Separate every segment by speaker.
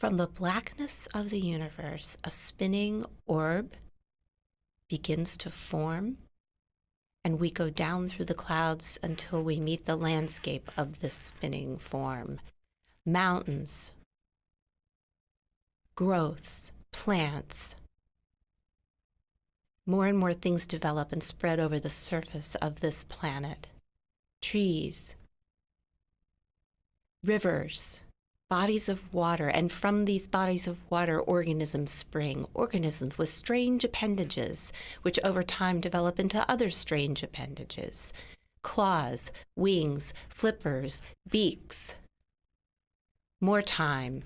Speaker 1: From the blackness of the universe, a spinning orb begins to form, and we go down through the clouds until we meet the landscape of this spinning form. Mountains, growths, plants. More and more things develop and spread over the surface of this planet. Trees, rivers, bodies of water, and from these bodies of water, organisms spring, organisms with strange appendages, which over time develop into other strange appendages claws, wings, flippers, beaks. More time,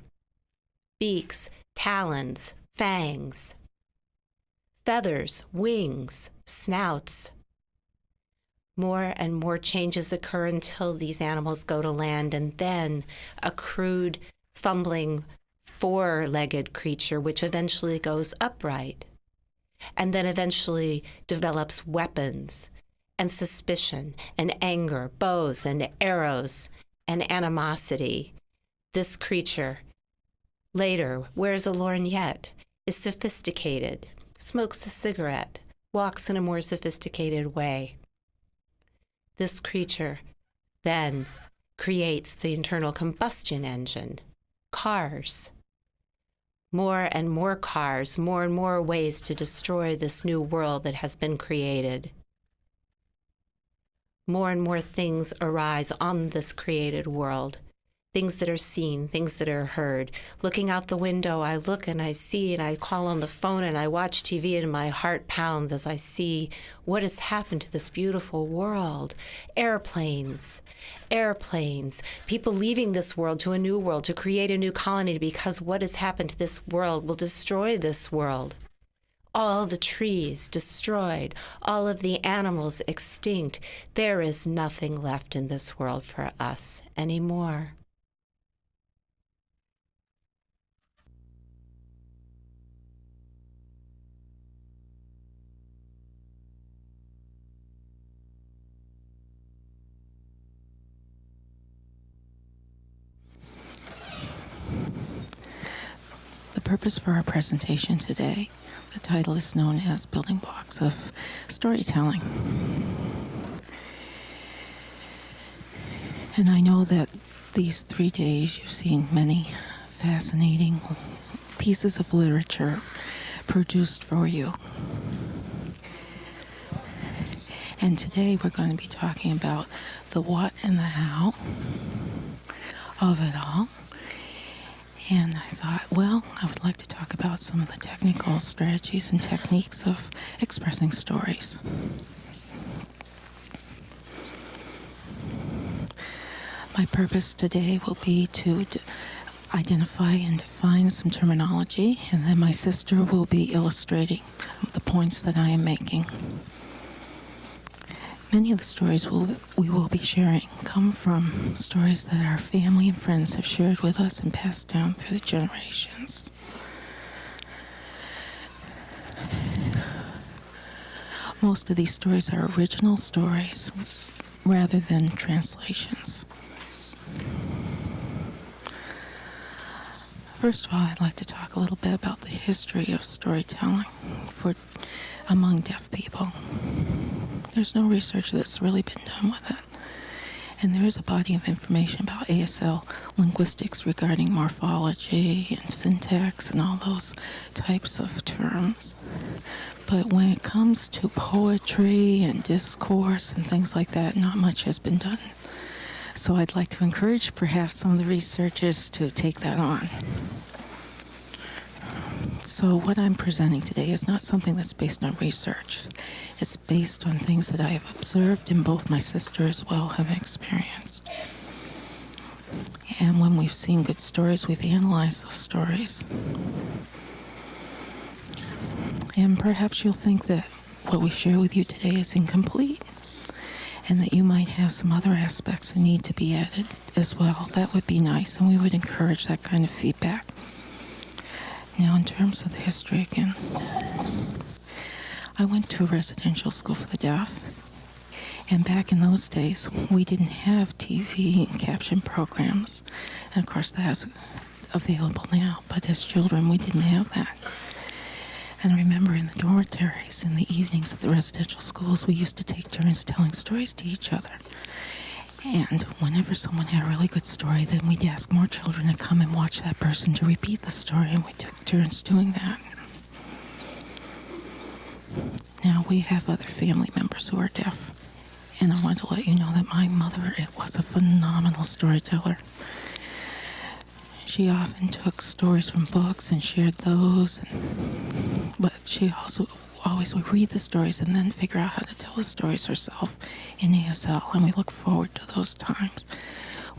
Speaker 1: beaks, talons, fangs, feathers, wings, snouts. More and more changes occur until these animals go to land, and then a crude, fumbling, four legged creature, which eventually goes upright, and then eventually develops weapons and suspicion and anger, bows and arrows and animosity. This creature Later, wears a lorgnette, is sophisticated, smokes a cigarette, walks in a more sophisticated way. This creature then creates the internal combustion engine, cars. More and more cars, more and more ways to destroy this new world that has been created. More and more things arise on this created world things that are seen, things that are heard. Looking out the window, I look and I see and I call on the phone and I watch TV and my heart pounds as I see what has happened to this beautiful world. Airplanes, airplanes, people leaving this world to a new world, to create a new colony because what has happened to this world will destroy this world all the trees destroyed, all of the animals extinct. There is nothing left in this world for us anymore.
Speaker 2: Purpose for our presentation today. The title is known as Building Blocks of Storytelling. And I know that these three days you've seen many fascinating pieces of literature produced for you. And today we're going to be talking about the what and the how of it all. And I thought, well, I would like to talk about some of the technical strategies and techniques of expressing stories. My purpose today will be to identify and define some terminology, and then my sister will be illustrating the points that I am making. Many of the stories we'll, we will be sharing come from stories that our family and friends have shared with us and passed down through the generations. Most of these stories are original stories rather than translations. First of all, I'd like to talk a little bit about the history of storytelling for among deaf people. There's no research that's really been done with it. And there is a body of information about ASL linguistics regarding morphology and syntax and all those types of terms. But when it comes to poetry and discourse and things like that, not much has been done. So I'd like to encourage perhaps some of the researchers to take that on. So, what I'm presenting today is not something that's based on research. It's based on things that I have observed and both my sister as well have experienced. And when we've seen good stories, we've analyzed those stories. And perhaps you'll think that what we share with you today is incomplete and that you might have some other aspects that need to be added as well. That would be nice, and we would encourage that kind of feedback. Now, in terms of the history again, I went to a residential school for the deaf. And back in those days, we didn't have TV and caption programs. And of course, that's available now, but as children, we didn't have that. And I remember in the dormitories, in the evenings at the residential schools, we used to take turns telling stories to each other. And whenever someone had a really good story, then we'd ask more children to come and watch that person to repeat the story, and we took turns doing that. Now we have other family members who are deaf, and I want to let you know that my mother it was a phenomenal storyteller. She often took stories from books and shared those, and, but she also always would read the stories and then figure out how to tell the stories herself in ASL, and we look forward to those times.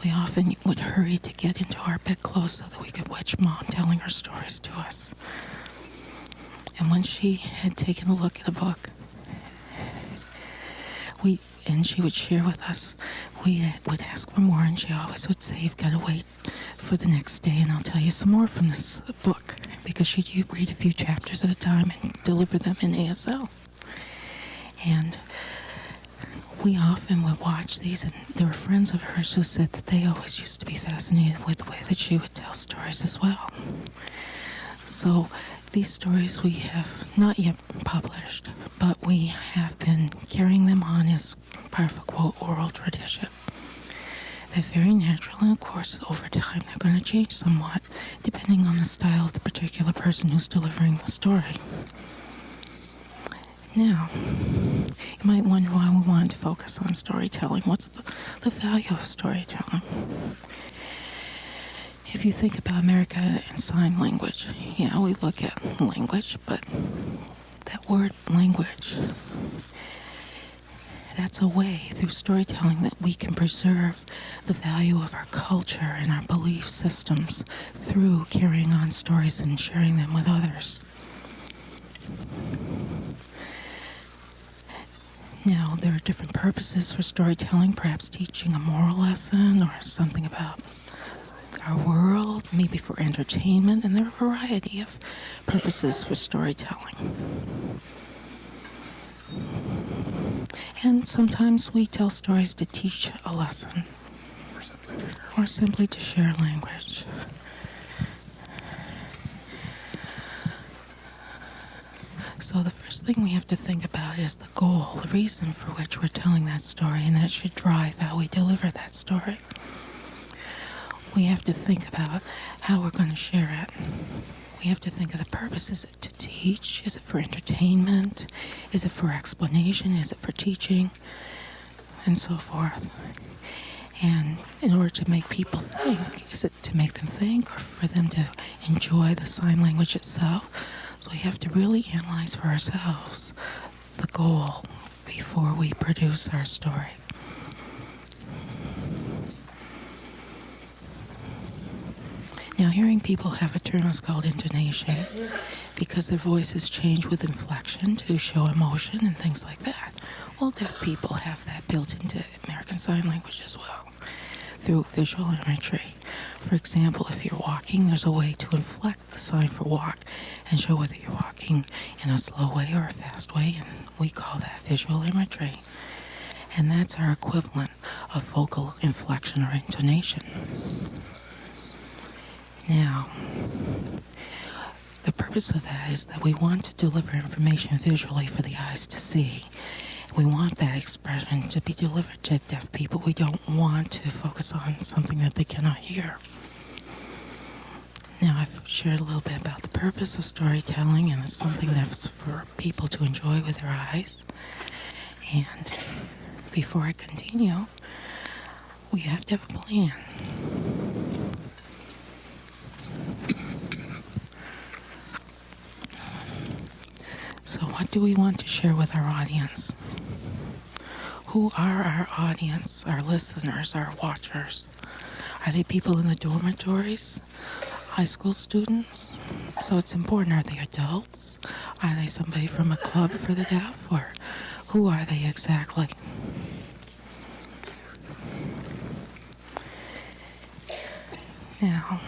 Speaker 2: We often would hurry to get into our bed bedclothes so that we could watch mom telling her stories to us. And when she had taken a look at a book, we and she would share with us. We uh, would ask for more, and she always would say, "You've got to wait for the next day, and I'll tell you some more from this book," because she'd read a few chapters at a time and deliver them in ASL. And we often would watch these, and there were friends of hers who said that they always used to be fascinated with the way that she would tell stories as well. So these stories we have not yet published, but we have been carrying them on as part of a quote oral tradition. They're very natural, and of course, over time, they're going to change somewhat depending on the style of the particular person who's delivering the story. Now, you might wonder why we wanted to focus on storytelling. What's the, the value of storytelling? If you think about America and sign language, yeah, we look at language, but that word language, that's a way through storytelling that we can preserve the value of our culture and our belief systems through carrying on stories and sharing them with others. Now, there are different purposes for storytelling, perhaps teaching a moral lesson or something about our world, maybe for entertainment, and there are a variety of purposes for storytelling. And sometimes we tell stories to teach a lesson or simply to share language. So, the first thing we have to think about is the goal, the reason for which we're telling that story, and that should drive how we deliver that story we have to think about how we're going to share it. We have to think of the purpose. Is it to teach? Is it for entertainment? Is it for explanation? Is it for teaching? And so forth. And in order to make people think, is it to make them think or for them to enjoy the sign language itself? So we have to really analyze for ourselves the goal before we produce our story. Now, hearing people have a term is called intonation because their voices change with inflection to show emotion and things like that. Well, deaf people have that built into American Sign Language as well through visual imagery. For example, if you're walking, there's a way to inflect the sign for walk and show whether you're walking in a slow way or a fast way, and we call that visual imagery. And that's our equivalent of vocal inflection or intonation. Now, the purpose of that is that we want to deliver information visually for the eyes to see. We want that expression to be delivered to deaf people. We don't want to focus on something that they cannot hear. Now, I've shared a little bit about the purpose of storytelling, and it's something that's for people to enjoy with their eyes. And before I continue, we have to have a plan. So, what do we want to share with our audience? Who are our audience, our listeners, our watchers? Are they people in the dormitories? High school students? So it's important. Are they adults? Are they somebody from a club for the deaf? Or who are they exactly? Now,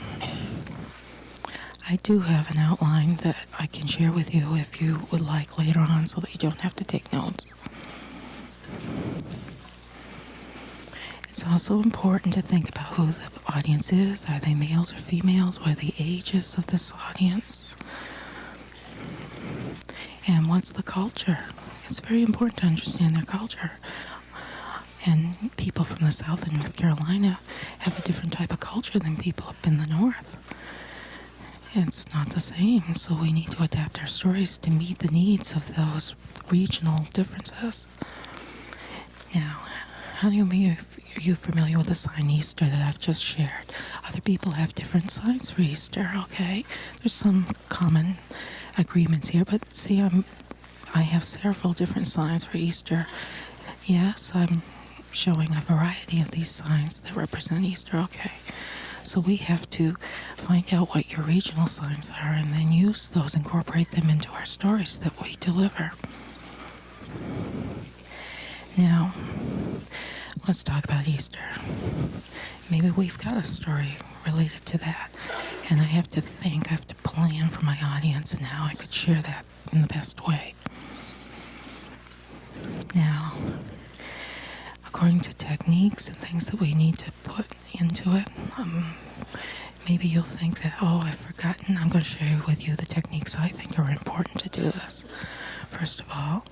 Speaker 2: I do have an outline that I can share with you if you would like later on so that you don't have to take notes. It's also important to think about who the audience is. Are they males or females? What are the ages of this audience? And what's the culture? It's very important to understand their culture. And people from the South and North Carolina have a different type of culture than people up in the North. It's not the same, so we need to adapt our stories to meet the needs of those regional differences. Now, how do you are you familiar with the sign Easter that I've just shared? Other people have different signs for Easter, okay? There's some common agreements here, but see, I'm I have several different signs for Easter. Yes, I'm showing a variety of these signs that represent Easter, okay? So we have to find out what your regional signs are and then use those, incorporate them into our stories that we deliver. Now, let's talk about Easter. Maybe we've got a story related to that. And I have to think, I have to plan for my audience and how I could share that in the best way. Now, according to techniques and things that we need to put into it, um, maybe you'll think that, oh, I've forgotten. I'm going to share with you the techniques I think are important to do this. First of all,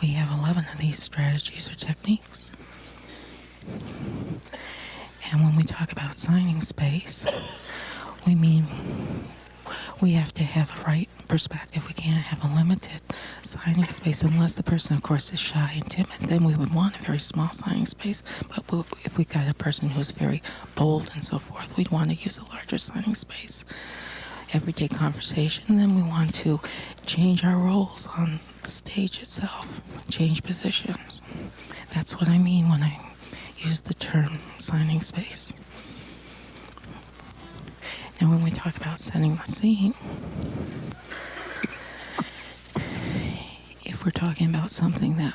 Speaker 2: we have 11 of these strategies or techniques. And when we talk about signing space, we mean we have to have a right perspective. We can't have a limited signing space unless the person, of course, is shy and timid. Then we would want a very small signing space. But if we got a person who's very bold and so forth, we'd want to use a larger signing space. Everyday conversation, then we want to change our roles on the stage itself, change positions. That's what I mean when I use the term signing space. And when we talk about setting the scene, if we're talking about something that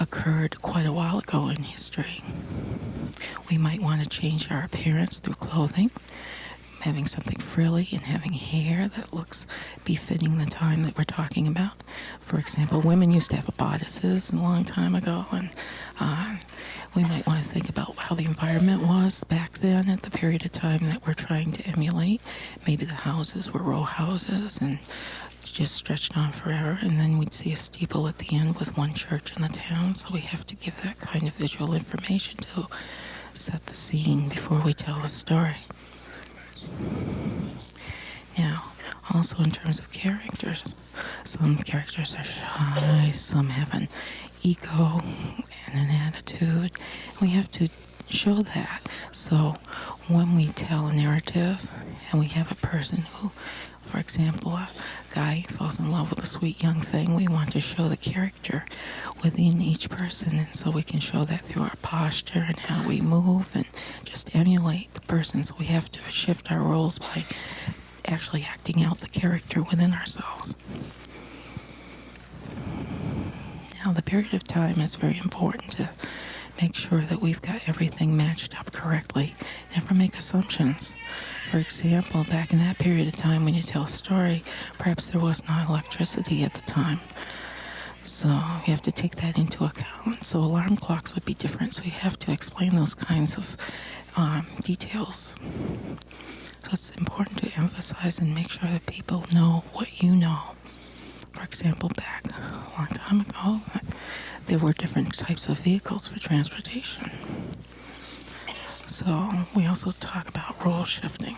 Speaker 2: occurred quite a while ago in history, we might want to change our appearance through clothing having something frilly and having hair that looks befitting the time that we're talking about. For example, women used to have bodices a long time ago, and uh, we might want to think about how the environment was back then at the period of time that we're trying to emulate. Maybe the houses were row houses and just stretched on forever, and then we'd see a steeple at the end with one church in the town. So we have to give that kind of visual information to set the scene before we tell the story. Now, also in terms of characters, some characters are shy, some have an ego and an attitude. We have to show that. So when we tell a narrative and we have a person who, for example, a guy falls in love with a sweet young thing, we want to show the character within each person. And so we can show that through our posture and how we move and just emulate the person. So we have to shift our roles by actually acting out the character within ourselves. Now, the period of time is very important to make sure that we've got everything matched up correctly. Never make assumptions. For example, back in that period of time when you tell a story, perhaps there was not electricity at the time. So you have to take that into account. So alarm clocks would be different. So you have to explain those kinds of um, details. So it's important to emphasize and make sure that people know what you know. For example, back a long time ago, there were different types of vehicles for transportation. So we also talk about role shifting.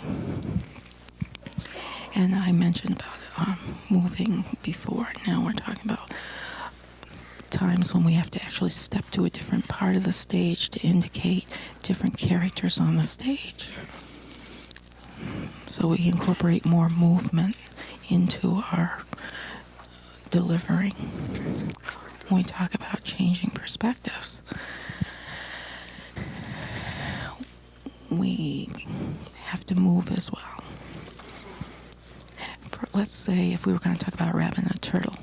Speaker 2: And I mentioned about um, moving before. Now we're talking about times when we have to actually step to a different part of the stage to indicate different characters on the stage. So we incorporate more movement into our delivering when we talk about changing perspectives. We have to move as well. Let's say if we were going to talk about rabbit and a turtle,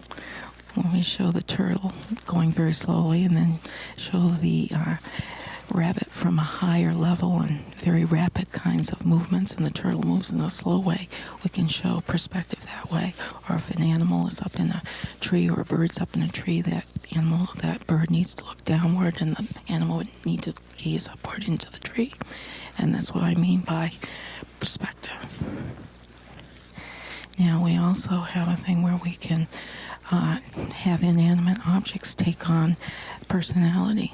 Speaker 2: when we show the turtle going very slowly and then show the uh, rabbit from a higher level and very rapid kinds of movements, and the turtle moves in a slow way, we can show perspective that way. Or if an animal is up in a tree or a bird's up in a tree, that animal, that bird needs to look downward and the animal would need to gaze upward into the tree. And that's what I mean by perspective. Now, we also have a thing where we can uh, have inanimate objects take on personality.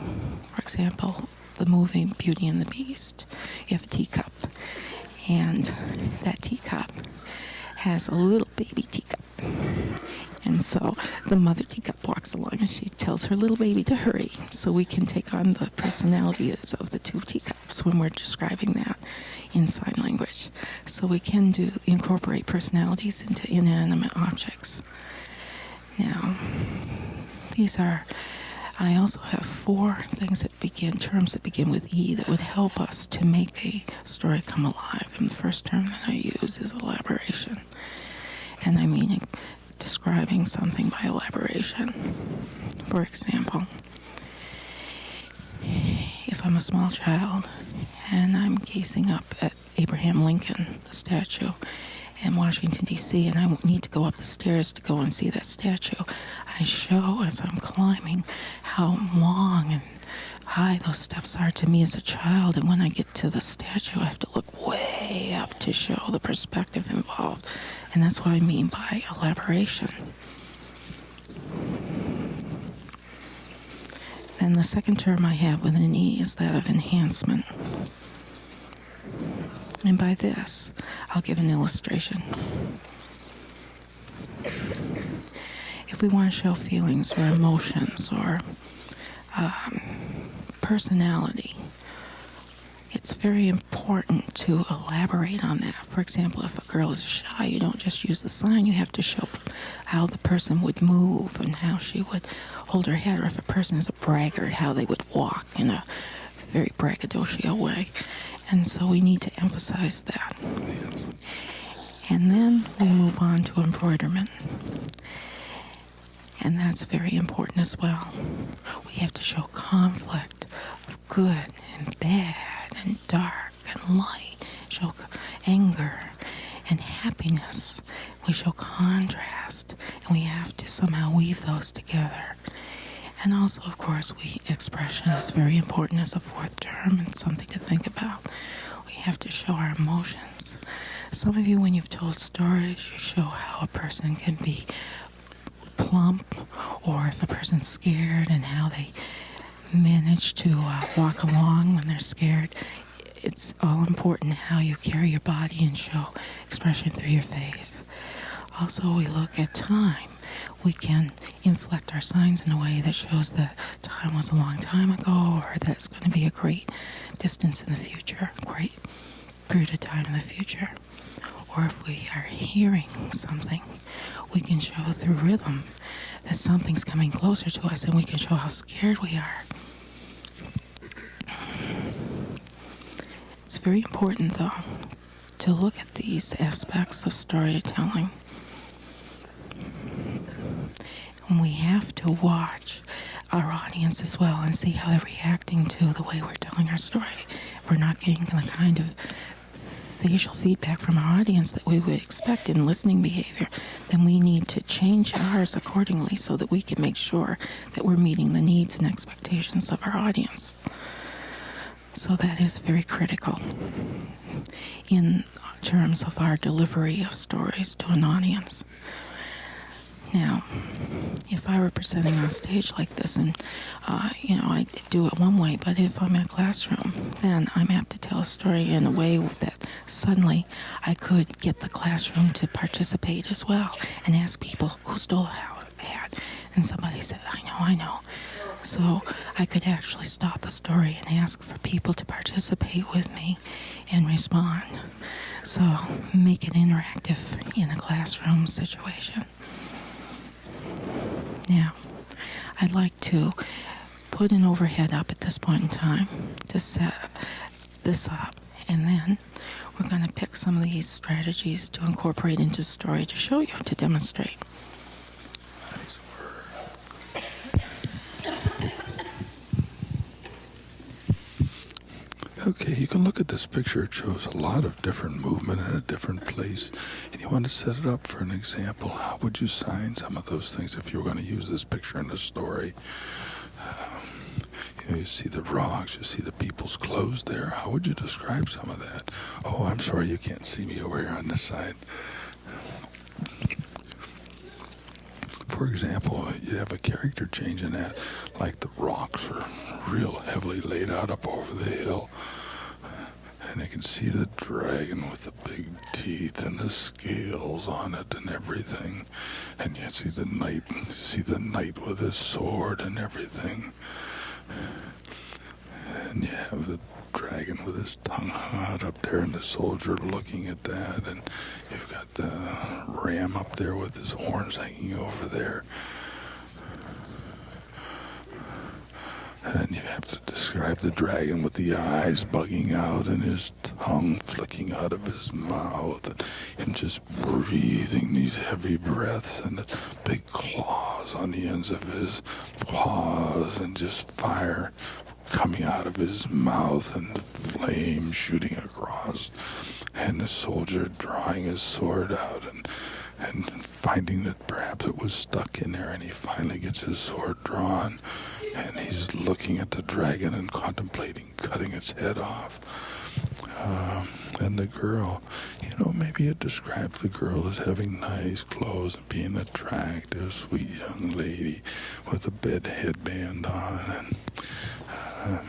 Speaker 2: For example, the movie Beauty and the Beast. You have a teacup, and that teacup has a little baby teacup. And so the mother teacup walks along and she tells her little baby to hurry so we can take on the personalities of the two teacups when we're describing that in sign language. So we can do incorporate personalities into inanimate objects. Now, these are I also have four things that begin, terms that begin with E that would help us to make a story come alive. And the first term that I use is elaboration. And I mean describing something by elaboration. For example, if I'm a small child and I'm gazing up at Abraham Lincoln, the statue, in Washington, D.C., and I need to go up the stairs to go and see that statue. I show as I'm climbing how long and high those steps are to me as a child. And when I get to the statue, I have to look way up to show the perspective involved. And that's what I mean by elaboration. Then the second term I have with an E is that of enhancement. And by this, I'll give an illustration. If we want to show feelings or emotions or um, personality, it's very important to elaborate on that. For example, if a girl is shy, you don't just use the sign, you have to show how the person would move and how she would hold her head. Or if a person is a braggart, how they would walk in a very braggadocio way. And so we need to emphasize that. And then we move on to embroiderment. And that's very important as well. We have to show conflict of good and bad and dark and light, show anger and happiness. We show contrast, and we have to somehow weave those together. And also, of course, we expression is very important as a fourth term and something to think about. We have to show our emotions. Some of you, when you've told stories, you show how a person can be plump, or if a person's scared and how they manage to uh, walk along when they're scared. It's all important how you carry your body and show expression through your face. Also, we look at time we can inflect our signs in a way that shows that time was a long time ago or that it's going to be a great distance in the future, great period of time in the future. Or if we are hearing something, we can show through rhythm that something's coming closer to us and we can show how scared we are. It's very important, though, to look at these aspects of storytelling and we have to watch our audience as well and see how they're reacting to the way we're telling our story. If we're not getting the kind of facial feedback from our audience that we would expect in listening behavior, then we need to change ours accordingly so that we can make sure that we're meeting the needs and expectations of our audience. So that is very critical in terms of our delivery of stories to an audience. Now, if I were presenting on stage like this, and uh, you know, I do it one way, but if I'm in a classroom, then I'm apt to tell a story in a way that suddenly I could get the classroom to participate as well and ask people who stole a hat, and somebody said, "I know, I know." So I could actually stop the story and ask for people to participate with me and respond. So make it interactive in a classroom situation. Now, I'd like to put an overhead up at this point in time to set this up. And then we're going to pick some of these strategies to incorporate into the story to show you, to demonstrate.
Speaker 3: Okay, you can look at this picture. It shows a lot of different movement in a different place. And you want to set it up for an example. How would you sign some of those things if you were going to use this picture in a story? Um, you know, you see the rocks, you see the people's clothes there. How would you describe some of that? Oh, I'm sorry you can't see me over here on this side. For example, you have a character change in that, like the rocks are real heavily laid out up over the hill. And they can see the dragon with the big teeth and the scales on it and everything. And you see the knight, see the knight with his sword and everything. And you have the dragon with his tongue out up there and the soldier looking at that. And you've got the ram up there with his horns hanging over there. And you have to describe the dragon with the eyes bugging out and his tongue flicking out of his mouth and him just breathing these heavy breaths and the big claws on the ends of his paws and just fire coming out of his mouth and the flame shooting across, and the soldier drawing his sword out and and finding that perhaps it was stuck in there, and he finally gets his sword drawn, and he's looking at the dragon and contemplating cutting its head off. Um, and the girl, you know, maybe it describes the girl as having nice clothes and being attractive, sweet young lady with a bed headband on, and Um,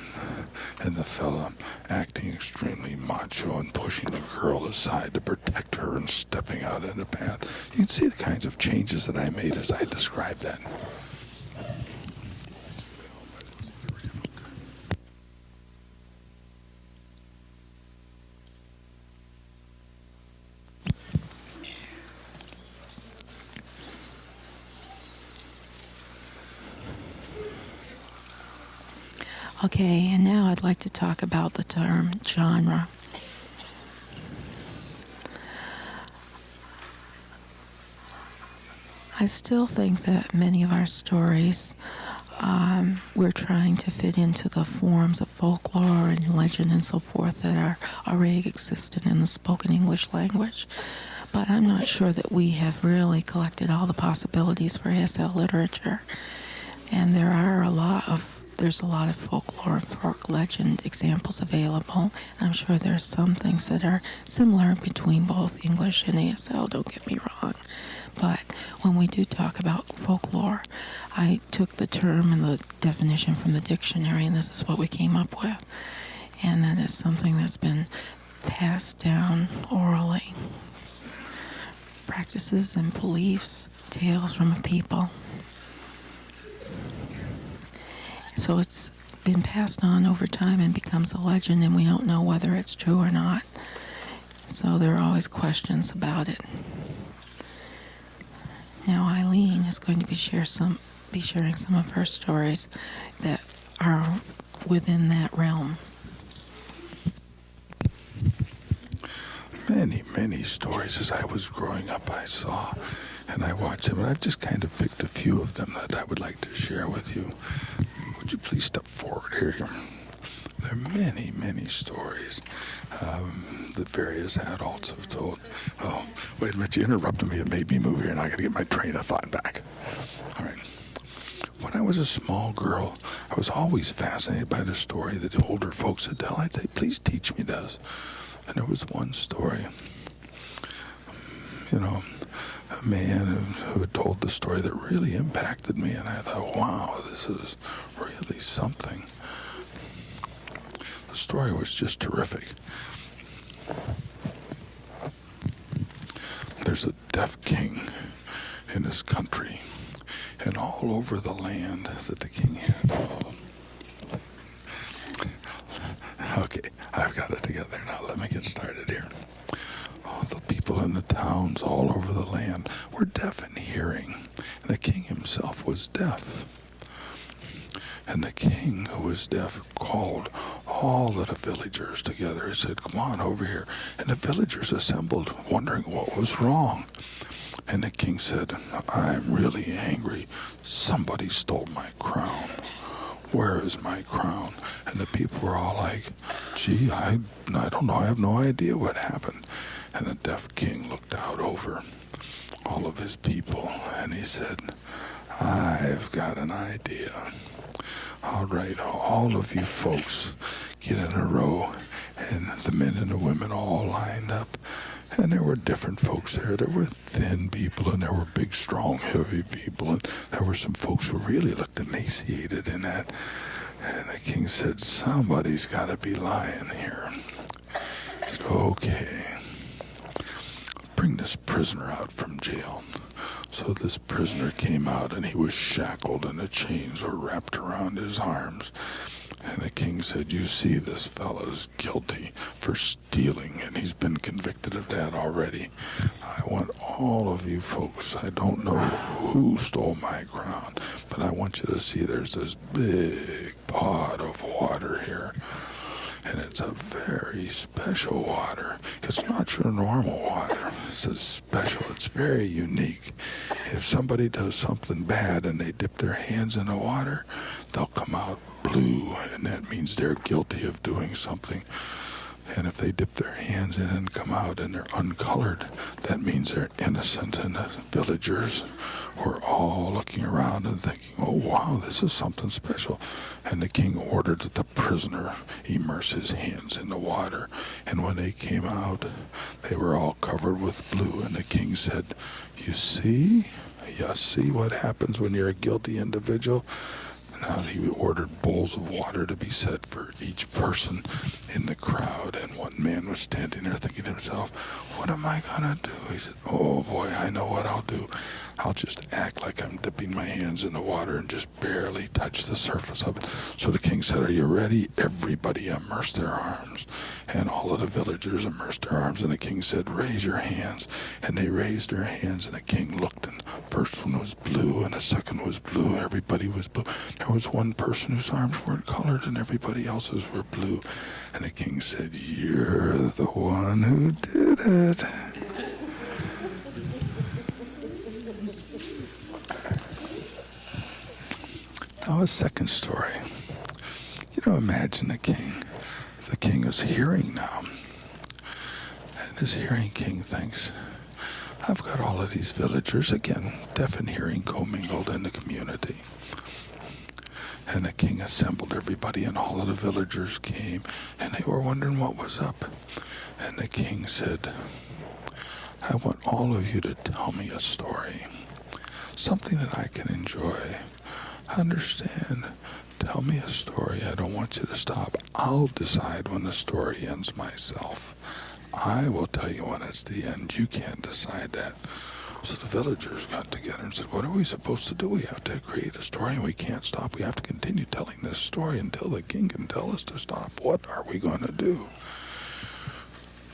Speaker 3: and the fella acting extremely macho and pushing the girl aside to protect her and stepping out in the path. You can see the kinds of changes that I made as I described that.
Speaker 2: Okay, and now I'd like to talk about the term genre. I still think that many of our stories um, we're trying to fit into the forms of folklore and legend and so forth that are already existent in the spoken English language. But I'm not sure that we have really collected all the possibilities for ASL literature. And there are a lot of there's a lot of folklore and folk legend examples available. I'm sure there's some things that are similar between both English and ASL, don't get me wrong. But when we do talk about folklore, I took the term and the definition from the dictionary, and this is what we came up with. And that is something that's been passed down orally. Practices and beliefs, tales from a people So it's been passed on over time and becomes a legend, and we don't know whether it's true or not. So there are always questions about it. Now Eileen is going to be share some be sharing some of her stories that are within that realm.
Speaker 3: Many, many stories as I was growing up I saw and I watched them, and I've just kind of picked a few of them that I would like to share with you. Would you please step forward here? There are many, many stories um, that various adults have told. Oh, wait a minute, you interrupted me. It made me move here, and I got to get my train of thought back. All right. When I was a small girl, I was always fascinated by the story that the older folks would tell. I'd say, please teach me this. And there was one story, you know, man who, had told the story that really impacted me, and I thought, wow, this is really something. The story was just terrific. There's a deaf king in this country, and all over the land that the king had. Okay, I've got it together now. Let me get started here the people in the towns all over the land were deaf in hearing, and the king himself was deaf. And the king, who was deaf, called all of the villagers together. He said, Come on over here. And the villagers assembled, wondering what was wrong. And the king said, I'm really angry. Somebody stole my crown. Where is my crown? And the people were all like, Gee, I, I don't know. I have no idea what happened. And the deaf king looked out over all of his people and he said, I've got an idea. All right, all of you folks get in a row, and the men and the women all lined up. And there were different folks there. There were thin people, and there were big, strong, heavy people, and there were some folks who really looked emaciated in that. And the king said, Somebody's got to be lying here. He said, Okay. Bring this prisoner out from jail. So this prisoner came out and he was shackled and the chains were wrapped around his arms. And the king said, You see, this fellow's guilty for stealing, and he's been convicted of that already. I want all of you folks, I don't know who stole my crown, but I want you to see there's this big pot of water here and it's a very special water. It's not your normal water. It's a special. It's very unique. If somebody does something bad and they dip their hands in the water, they'll come out blue, and that means they're guilty of doing something. And if they dip their hands in and come out and they're uncolored, that means they're innocent. And the villagers were all looking around and thinking, oh, wow, this is something special. And the king ordered that the prisoner immerse his hands in the water. And when they came out, they were all covered with blue. And the king said, You see? You see what happens when you're a guilty individual? Now he ordered bowls of water to be set for each person in the crowd, and one man was standing there thinking to himself, What am I gonna do? He said, Oh boy, I know what I'll do. I'll just act like I'm dipping my hands in the water and just barely touch the surface of it. So the king said, Are you ready? Everybody immersed their arms. And all of the villagers immersed their arms, and the king said, Raise your hands. And they raised their hands, and the king looked, and the first one was blue, and the second was blue. Everybody was blue. There was one person whose arms weren't colored, and everybody else's were blue. And the king said, You're the one who did it. Now, a second story. You know, imagine the king. The king is hearing now. And his hearing king thinks, I've got all of these villagers, again, deaf and hearing commingled in the community. And the king assembled everybody, and all of the villagers came, and they were wondering what was up. And the king said, I want all of you to tell me a story, something that I can enjoy. Understand? Tell me a story. I don't want you to stop. I'll decide when the story ends myself. I will tell you when it's the end. You can't decide that. So the villagers got together and said, What are we supposed to do? We have to create a story and we can't stop. We have to continue telling this story until the king can tell us to stop. What are we going to do?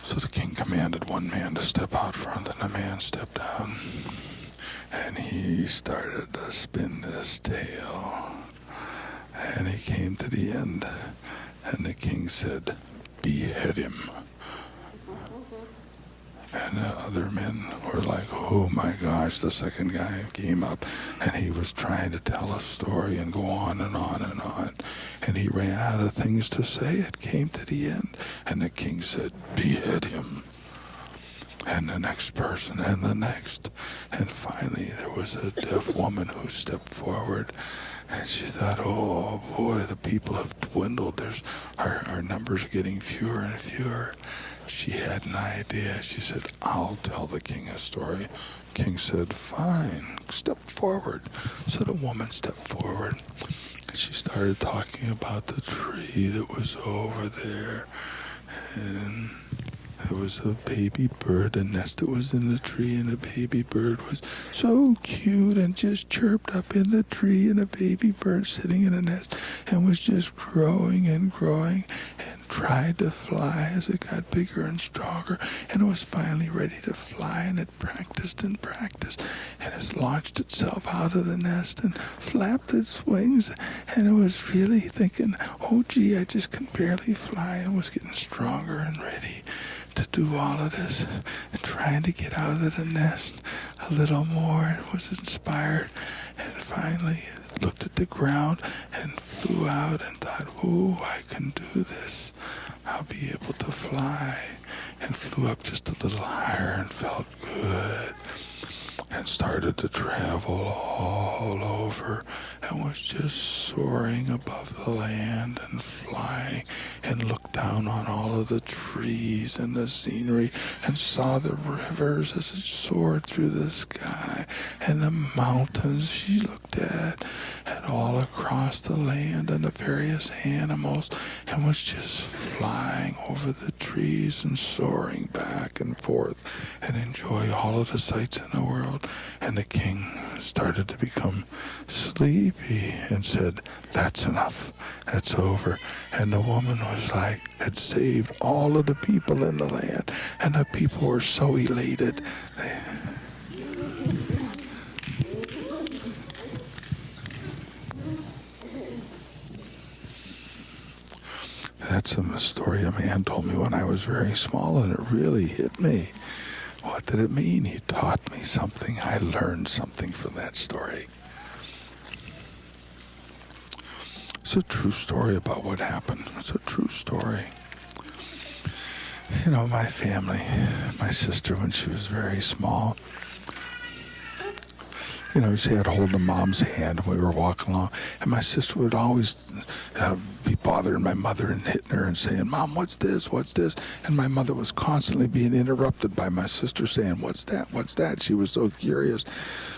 Speaker 3: So the king commanded one man to step out front, and the man stepped out. And he started to spin this tale. And he came to the end. And the king said, Behead him. And the other men were like, oh my gosh, the second guy came up and he was trying to tell a story and go on and on and on. And he ran out of things to say. It came to the end. And the king said, behead him. And the next person and the next. And finally, there was a deaf woman who stepped forward and she thought, oh boy, the people have dwindled. There's our, our numbers are getting fewer and fewer. She had an idea. She said, I'll tell the king a story. King said, Fine, step forward. So the woman stepped forward. She started talking about the tree that was over there. And there was a baby bird, a nest that was in the tree, and the baby bird was so cute and just chirped up in the tree, and a baby bird sitting in a nest and was just growing and growing and tried to fly as it got bigger and stronger, and it was finally ready to fly, and it practiced and practiced, and it launched itself out of the nest and flapped its wings, and it was really thinking, oh gee, I just can barely fly, and was getting stronger and ready to do all of this and trying to get out of the nest a little more. It was inspired. And finally, looked at the ground and flew out and thought, "Ooh, I can do this. I'll be able to fly." And flew up just a little higher and felt good and started to travel all over and was just soaring above the land and flying and looked down on all of the trees and the scenery and saw the rivers as it soared through the sky and the mountains she looked at and all across the land and the various animals and was just flying over the trees and soaring back and forth and enjoy all of the sights in the world and the king started to become sleepy and said, That's enough. That's over. And the woman was like, had saved all of the people in the land. And the people were so elated. They, That's a story a man told me when I was very small, and it really hit me. Did it mean? He taught me something. I learned something from that story. It's a true story about what happened. It's a true story. You know, my family, my sister, when she was very small, you know, she had hold of mom's hand when we were walking along. And my sister would always uh, be bothering my mother and hitting her and saying, Mom, what's this? What's this? And my mother was constantly being interrupted by my sister saying, What's that? What's that? She was so curious.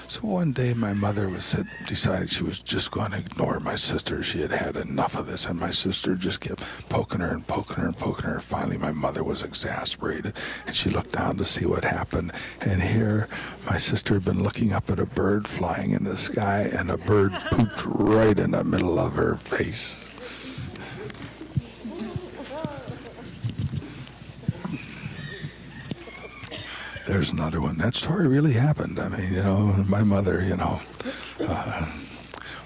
Speaker 3: So one day my mother was said, decided she was just going to ignore my sister. She had had enough of this, and my sister just kept poking her and poking her and poking her. Finally, my mother was exasperated, and she looked down to see what happened. And here, my sister had been looking up at a bird flying in the sky, and a bird pooped right in the middle of her face. There's another one. That story really happened. I mean, you know, my mother, you know, uh,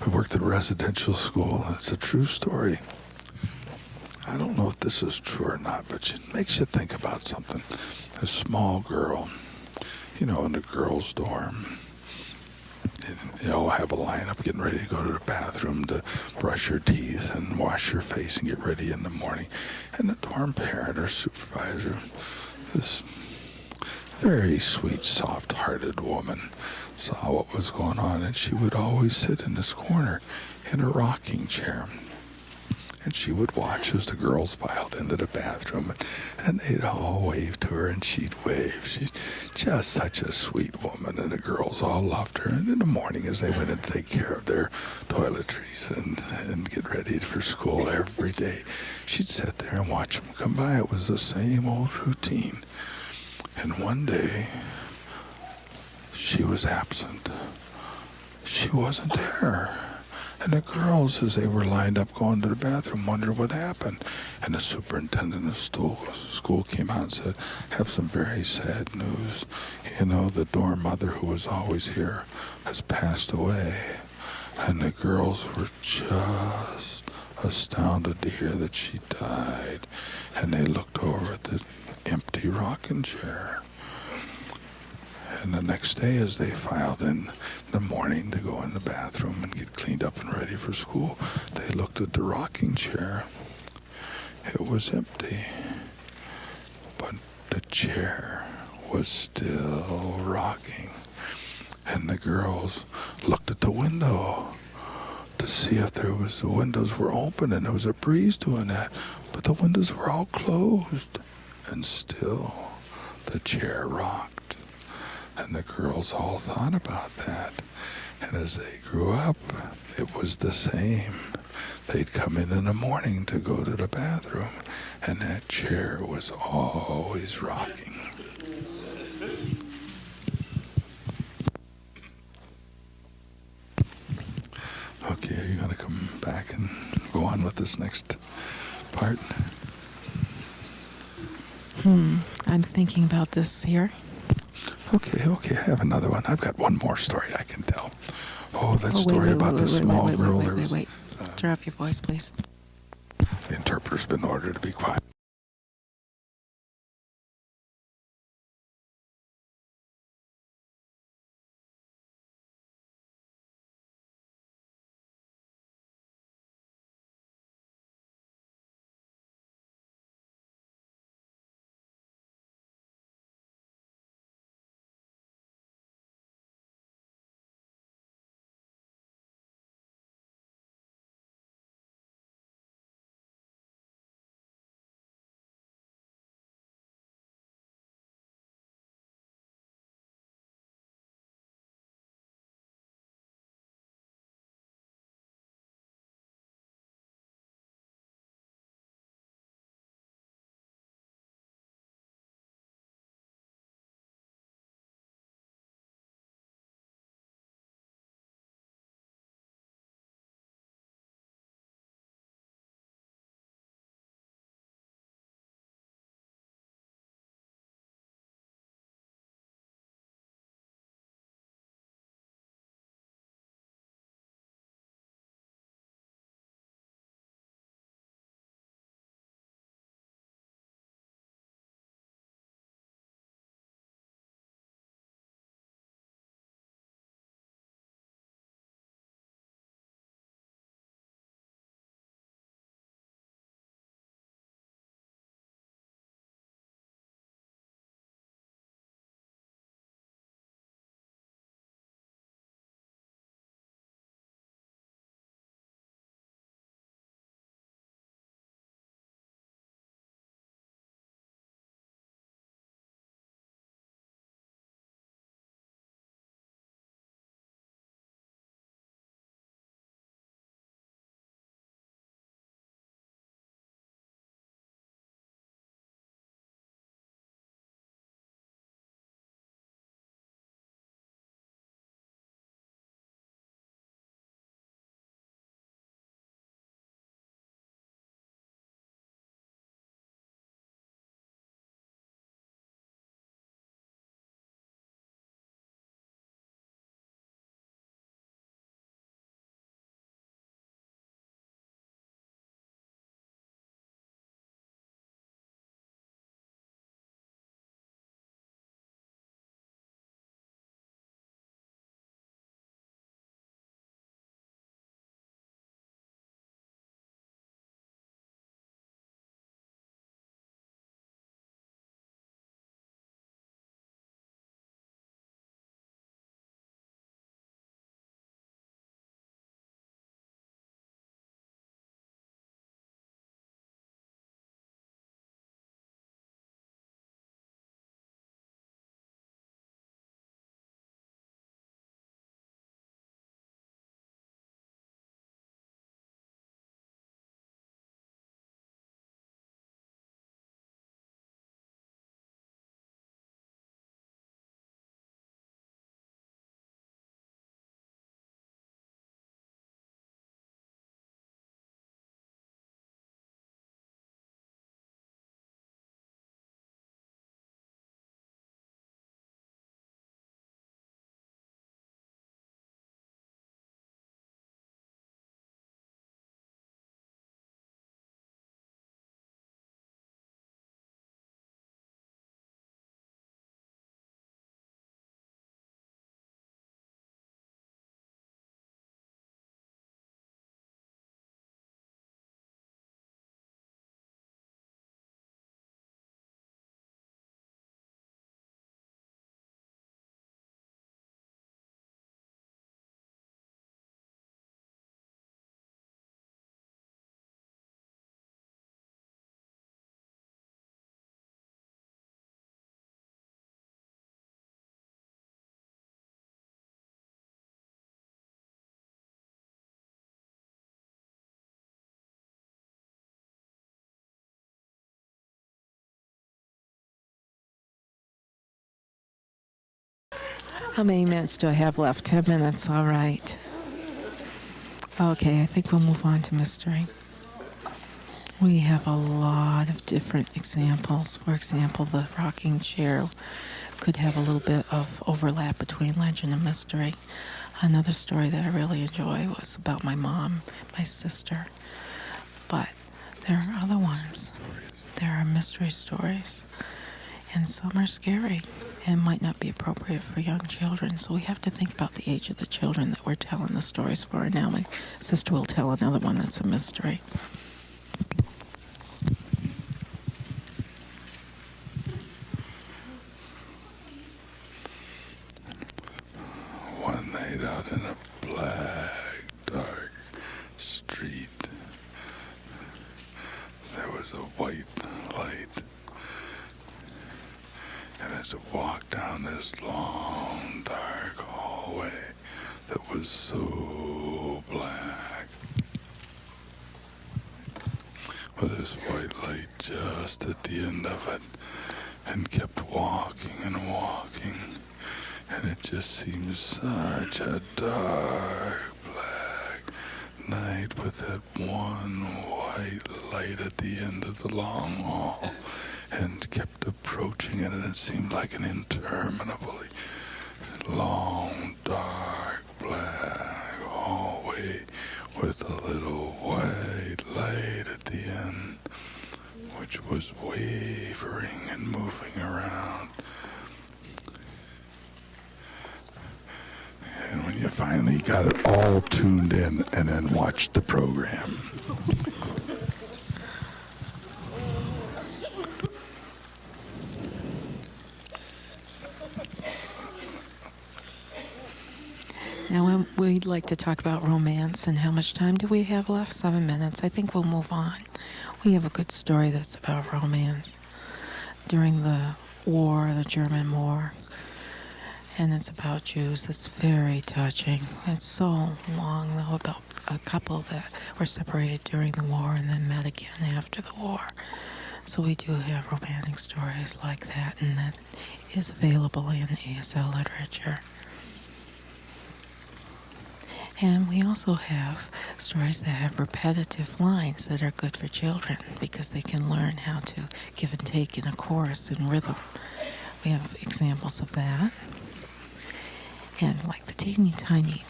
Speaker 3: we worked at a residential school. It's a true story. I don't know if this is true or not, but it makes you think about something. A small girl, you know, in the girls' dorm. And, you know, have a lineup getting ready to go to the bathroom to brush your teeth and wash your face and get ready in the morning. And the dorm parent or supervisor, this very sweet, soft hearted woman saw what was going on, and she would always sit in this corner in a rocking chair. And she would watch as the girls filed into the bathroom, and, they'd all wave to her, and she'd wave. She's just such a sweet woman, and the girls all loved her. And in the morning, as they went in to take care of their toiletries and, and get ready for school every day, she'd sit there and watch them come by. It was the same old routine. And one day, she was absent. She wasn't there. And the girls, as they were lined up going to the bathroom, wondered what happened. And the superintendent of school, school came out and said, have some very sad news. You know, the dorm mother who was always here has passed away. And the girls were just astounded to hear that she died. And they looked over at the empty rocking chair. And the next day, as they filed in the morning to go in the bathroom and get cleaned up and ready for school, they looked at the rocking chair. It was empty, but the chair was still rocking. And the girls looked at the window to see if there was the windows were open and there was a breeze doing that, but the windows were all closed and still the chair rocked. And the girls all thought about that. And as they grew up, it was the same. They'd come in in the morning to go to the bathroom, and that chair was always rocking. Okay, are you going to come back and go on with this next part?
Speaker 2: Hmm. I'm thinking about this here.
Speaker 3: Okay, okay, I have another one. I've got one more story I can tell. Oh, that
Speaker 2: Oh, wait,
Speaker 3: story
Speaker 2: wait,
Speaker 3: about
Speaker 2: wait,
Speaker 3: the
Speaker 2: wait,
Speaker 3: small
Speaker 2: wait, wait,
Speaker 3: girl.
Speaker 2: Wait, wait,
Speaker 3: was,
Speaker 2: wait. Turn off your voice, please.
Speaker 3: the interpreter's been ordered to be quiet.
Speaker 2: How many minutes do I have left? Ten minutes, all right. Okay, I think we'll move on to mystery. We have a lot of different examples. For example, the rocking chair could have a little bit of overlap between legend and mystery. Another story that I really enjoy was about my mom, my sister. But there are other ones. There are mystery stories. And some are scary and might not be appropriate for young children. So we have to think about the age of the children that we're telling the stories for. And now my sister will tell another one that's a mystery.
Speaker 3: One night out in a black, dark street, there was a white light. And as it walked down this long, dark hallway that was so black, with this white light just at the end of it, and kept walking and walking and it just seems such a dark black night with that one white light at the end of the long hall and kept approaching it and it seemed like an interminably long dark black hallway with a little white light at the end which was wavering and moving around And when you finally got it all tuned in and then watched the program.
Speaker 2: Now, we'd like to talk about romance and how much time do we have left? Seven minutes. I think we'll move on. We have a good story that's about romance. During the war, the German war, and it's about Jews. It's very touching. It's so long, though, about a couple that were separated during the war and then met again after the war. So we do have romantic stories like that, and that is available in ASL literature. And we also have stories that have repetitive lines that are good for children because they can learn how to give and take in a chorus and rhythm. We have examples of that. And like the teeny tiny,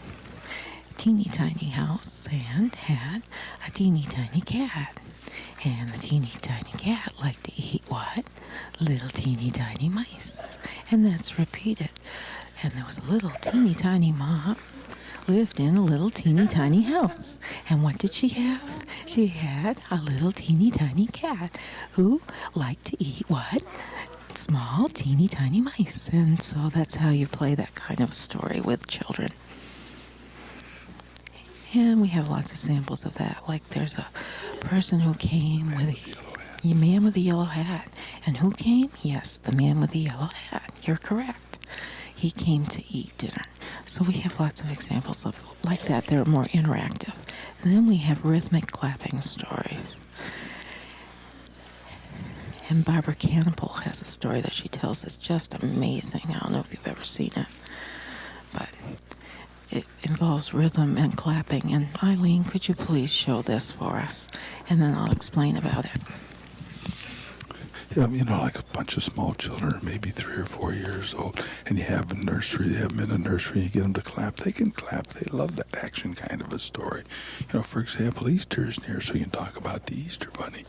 Speaker 2: teeny tiny house and had a teeny tiny cat. And the teeny tiny cat liked to eat what? Little teeny tiny mice. And that's repeated. And there was a little teeny tiny mom lived in a little teeny tiny house. And what did she have? She had a little teeny tiny cat who liked to eat what? Small, teeny tiny mice. And so that's how you play that kind of story with children. And we have lots of samples of that. Like there's a person who came with a, man with a yellow hat. And who came? Yes, the man with the yellow hat. You're correct. He came to eat dinner. So we have lots of examples of like that. They're more interactive. And then we have rhythmic clapping stories. And Barbara Kannapell has a story that she tells that's just amazing. I don't know if you've ever seen it, but it involves rhythm and clapping. And Eileen, could you please show this for us? And then I'll explain about it.
Speaker 3: You know, like a bunch of small children, maybe three or four years old, and you have a nursery, you have them in a nursery, you get them to clap, they can clap. They love that action kind of a story. You know, for example, Easter is near, so you can talk about the Easter bunny.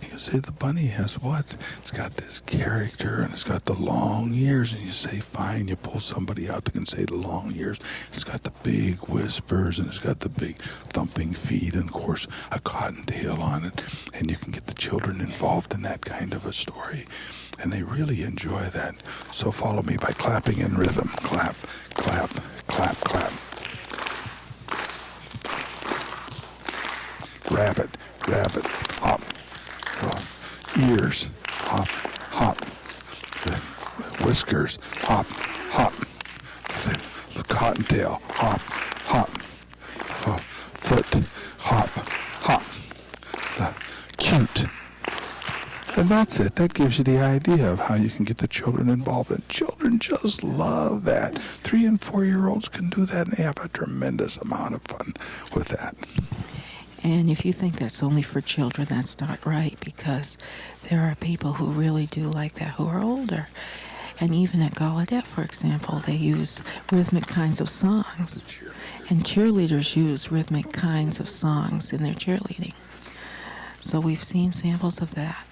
Speaker 3: You say the bunny has what? It's got this character and it's got the long ears, and you say, fine, you pull somebody out that can say the long ears. It's got the big whispers and it's got the big thumping feet, and of course, a cottontail on it, and you can get the children involved in that kind of a story. And they really enjoy that. So follow me by clapping in rhythm. Clap, clap, clap, clap. Rabbit, rabbit, hop, ears, hop, hop. Whiskers, hop, hop. The, the cottontail, hop, hop. Foot, hop, hop. The cute. And that's it. That gives you the idea of how you can get the children involved. And children just love that. Three and four year olds can do that, and they have a tremendous amount of fun with that.
Speaker 2: And if you think that's only for children, that's not right because there are people who really do like that who are older. And even at Gallaudet, for example, they use rhythmic kinds of songs. And cheerleaders use rhythmic kinds of songs in their cheerleading. So we've seen samples of that.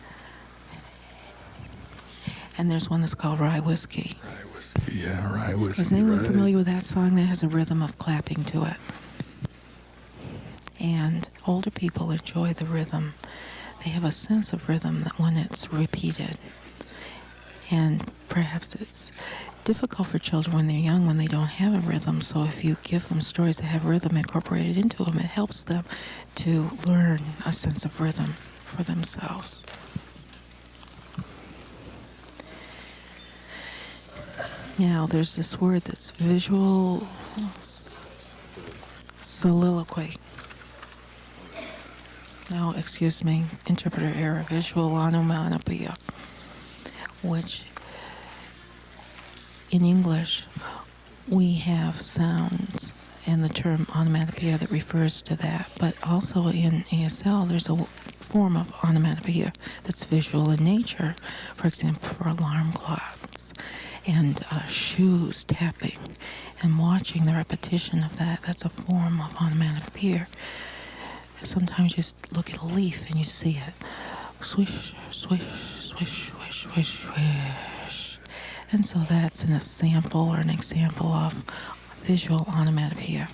Speaker 2: And there's one that's called Rye Whiskey.
Speaker 3: Rye whiskey, yeah, rye whiskey.
Speaker 2: Is anyone
Speaker 3: right.
Speaker 2: familiar with that song that has a rhythm of clapping to it? And older people enjoy the rhythm. They have a sense of rhythm that when it's repeated. And perhaps it's difficult for children when they're young when they don't have a rhythm. So if you give them stories that have rhythm incorporated into them, it helps them to learn a sense of rhythm for themselves. Now, there's this word that's visual soliloquy. No, excuse me, interpreter error, visual onomatopoeia, which in English we have sounds and the term onomatopoeia that refers to that, but also in ASL there's a form of onomatopoeia that's visual in nature, for example, for alarm clocks and uh, shoes tapping and watching the repetition of that. That's a form of onomatopoeia. Sometimes you s- look at a leaf and you see it swish, swish, swish, swish, swish, swish. And so that's an, a sample or an example of visual onomatopoeia.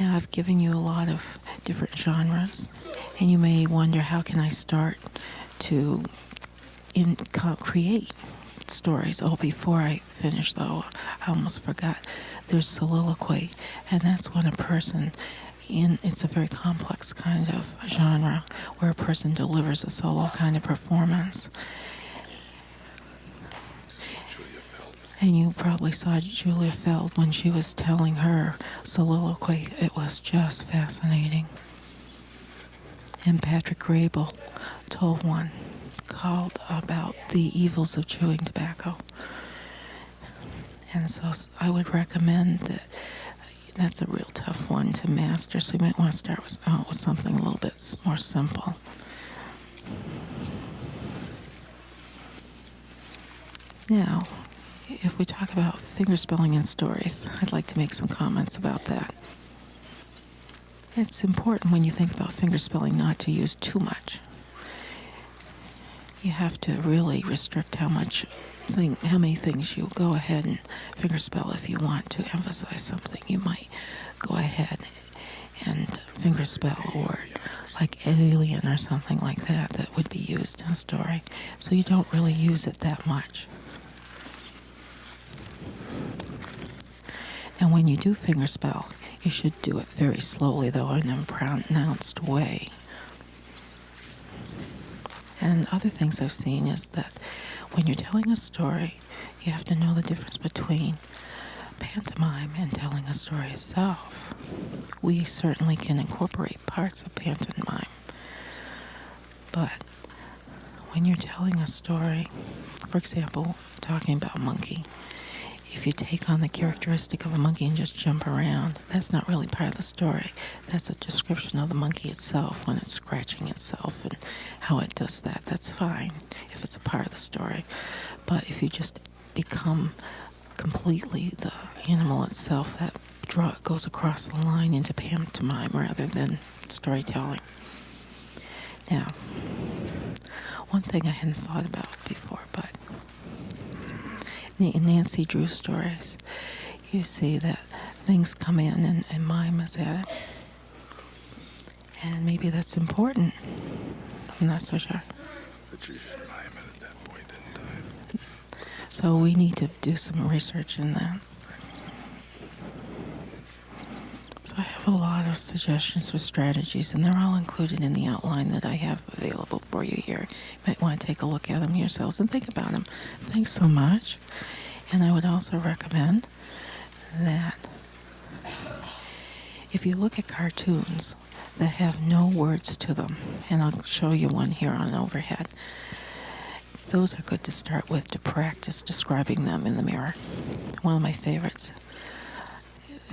Speaker 2: Now I've given you a lot of different genres, and you may wonder how can I start to in create stories. Oh, before I finish though, I almost forgot. There's soliloquy, and that's when a person in it's a very complex kind of genre where a person delivers a solo kind of performance. And you probably saw Julia Feld when she was telling her soliloquy. It was just fascinating. And Patrick Graybill told one called about the evils of chewing tobacco. And so I would recommend that that's a real tough one to master. So you might want to start with, uh, with something a little bit more simple. Now, if we talk about fingerspelling in stories, I'd like to make some comments about that. It's important when you think about fingerspelling not to use too much. You have to really restrict how much thing, how many things you go ahead and fingerspell if you want to emphasize something. You might go ahead and fingerspell a word like alien or something like that that would be used in a story. So you don't really use it that much. And when you do fingerspell, you should do it very slowly, though, in a pronounced way. And other things I've seen is that when you're telling a story, you have to know the difference between pantomime and telling a story itself. We certainly can incorporate parts of pantomime, but when you're telling a story, for example, talking about monkey, if you take on the characteristic of a monkey and just jump around, that's not really part of the story. That's a description of the monkey itself when it's scratching itself and how it does that. That's fine if it's a part of the story. But if you just become completely the animal itself, that draw goes across the line into pantomime rather than storytelling. Now, one thing I hadn't thought about before, but Nancy Drew stories, you see that things come in and, and mime is at it. And maybe that's important. I'm not so sure.
Speaker 3: But you should mime it at that point in time.
Speaker 2: So we need to do some research in that. So I have a lot of suggestions for strategies, and they're all included in the outline that I have available for you here. You might want to take a look at them yourselves and think about them. Thanks so much. And I would also recommend that if you look at cartoons, that have no words to them. And I'll show you one here on overhead. Those are good to start with to practice describing them in the mirror. One of my favorites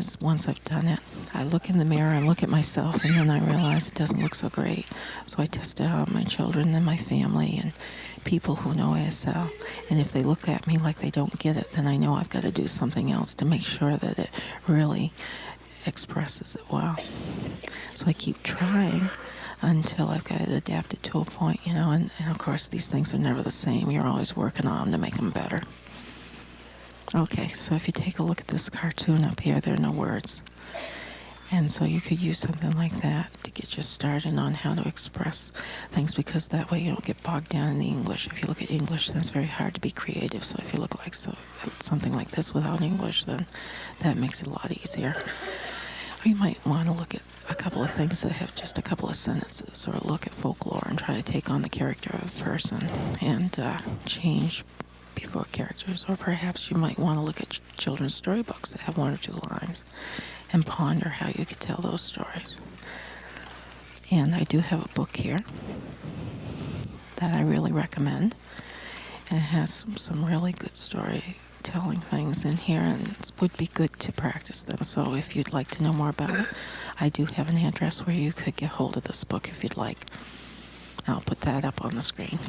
Speaker 2: is once I've done it, I look in the mirror and look at myself, and then I realize it doesn't look so great. So I test it out my children and my family and people who know ASL. And if they look at me like they don't get it, then I know I've got to do something else to make sure that it really expresses it well. So I keep trying until I've got it adapted to a point, you know. And, and of course, these things are never the same. You're always working on them to make them better. Okay, so if you take a look at this cartoon up here, there are no words. And so you could use something like that to get you started on how to express things because that way you don't get bogged down in the English. If you look at English, then it's very hard to be creative. So if you look like so, something like this without English, then that makes it a lot easier. Or you might want to look at a couple of things that have just a couple of sentences or look at folklore and try to take on the character of a person and uh, change before characters, or perhaps you might want to look at ch- children's storybooks that have one or two lines and ponder how you could tell those stories. And I do have a book here that I really recommend. And it has some, some really good storytelling things in here, and it would be good to practice them. So if you'd like to know more about it, I do have an address where you could get hold of this book if you'd like. I'll put that up on the screen.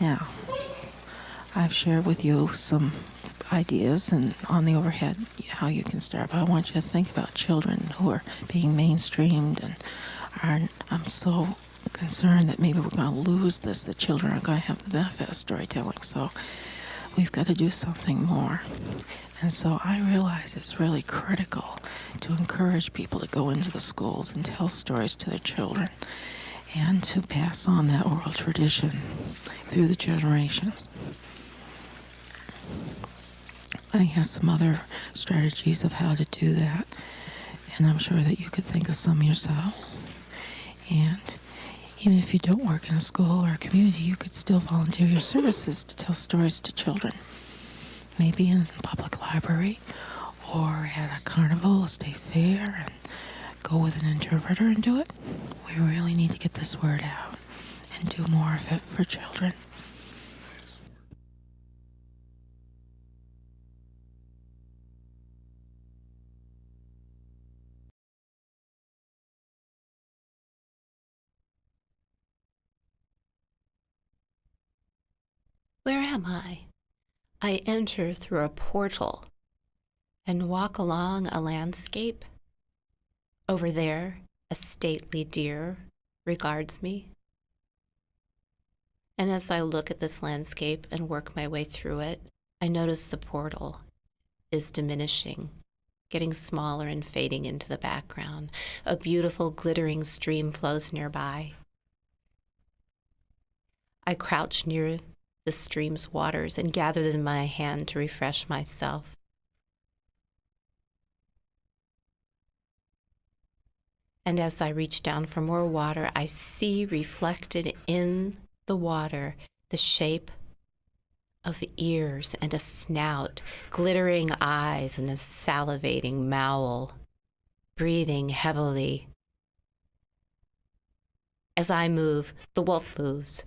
Speaker 2: Now, I've shared with you some ideas and on the overhead how you can start, but I want you to think about children who are being mainstreamed and are, I'm so concerned that maybe we're going to lose this, that children aren't going to have the benefit of storytelling. So we've got to do something more. And so I realize it's really critical to encourage people to go into the schools and tell stories to their children and to pass on that oral tradition through the generations. I have some other strategies of how to do that, and I'm sure that you could think of some yourself. And even if you don't work in a school or a community, you could still volunteer your services to tell stories to children. Maybe in a public library or at a carnival, a state fair, and go with an interpreter and do it. We really need to get this word out and do more of it for children.
Speaker 1: Where am I? I enter through a portal and walk along a landscape. Over there, a stately deer regards me. And as I look at this landscape and work my way through it, I notice the portal is diminishing, getting smaller and fading into the background. A beautiful, glittering stream flows nearby. I crouch near the stream's waters and gather them in my hand to refresh myself. And as I reach down for more water, I see reflected in the water the shape of ears and a snout, glittering eyes and a salivating maul, breathing heavily. As I move, the wolf moves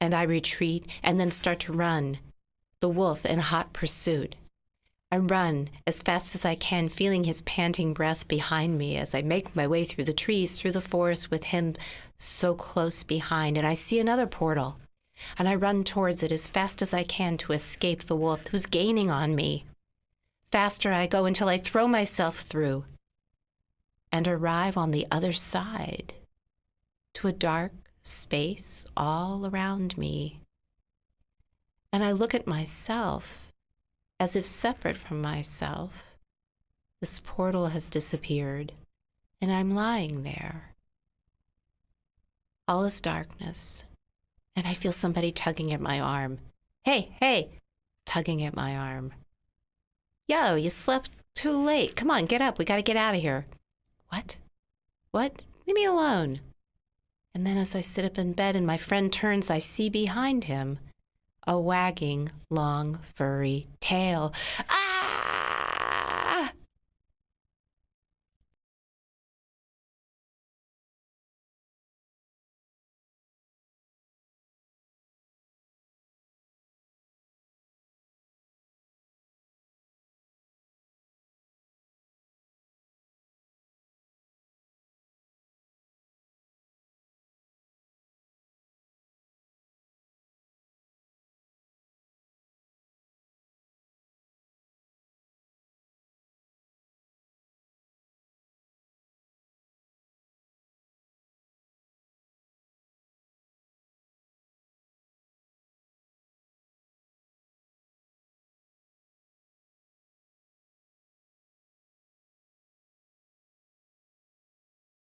Speaker 1: and I retreat and then start to run, the wolf in hot pursuit. I run as fast as I can, feeling his panting breath behind me as I make my way through the trees, through the forest with him so close behind. And I see another portal, and I run towards it as fast as I can to escape the wolf who's gaining on me. Faster I go until I throw myself through and arrive on the other side to a dark, space all around me. And I look at myself as if separate from myself. This portal has disappeared, and I'm lying there. All is darkness, and I feel somebody tugging at my arm. Hey, hey, tugging at my arm. Yo, you slept too late. Come on, get up. We got to get out of here. What? What? Leave me alone. And then as I sit up in bed and my friend turns, I see behind him a wagging, long, furry tail. Ah!